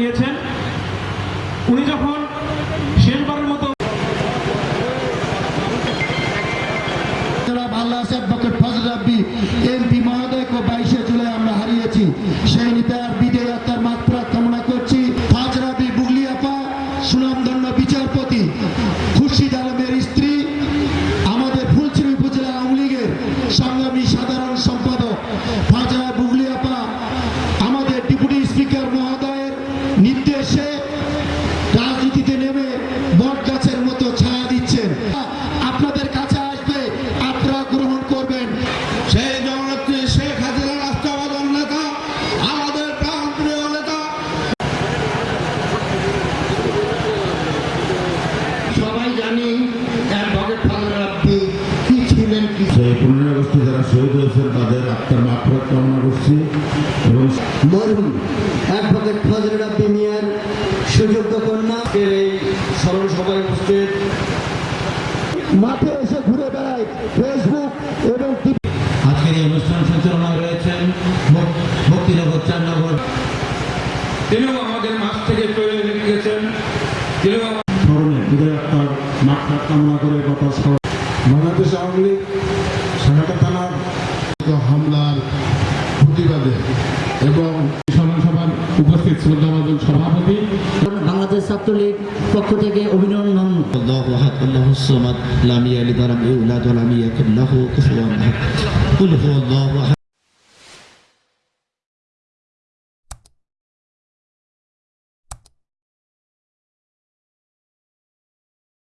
গিয়েছেন। উনি যখন শেষবারের মতো এমপি মহোদয়কে বাইশে জুলাই আমরা হারিয়েছি। সেই বিচারপতি, খুরশিদ স্ত্রী, আমাদের ফুলছড়ি উপজেলা আওয়ামী লীগের সংগ্রামী সাধারণ নির্দেশে রাজনীতিতে নেমে বট গাছের মতো ছায়া দিচ্ছেন। আপনাদের কাছে আসবে আপনারা গ্রহণ করবেন। সেই জননেত্রী শেখ হাসিনা রাষ্ট্রবাদন নেতা আমাদের প্রাণপ্রিয় নেতা। সবাই জানি অ্যাডভোকেট ফাজল রাব্বি কি ছিলেন কি সেই পনেরোই যারা শহীদ হয়েছেন তাদের আত্মার মাফরত কামনা করছি। এবং মরহুম অ্যাডভোকেট সুযোগ্য কন্যা এই স্মরণ সভায় উপস্থিত। মাঠে এসে ঘুরে বেড়ায় ফেসবুক এবং আজকের এই অনুষ্ঠান সঞ্চালনায় রয়েছেন মুক্তিনগর চারনগর। তিনিও আমাদের মাছ থেকে চলে গেছেন। তিনিও স্মরণে বিজয় আত্মার মাফরত কামনা করে কথা বাংলাদেশ আওয়ামী লীগ সাঘাটা থানার হামলার প্রতিবাদে এবং স্মরণ সভার উপস্থিত শ্রদ্ধাভাজন সভাপতি ছাত্রলীগ পক্ষ থেকে অভিনন্দন। আল্লাহ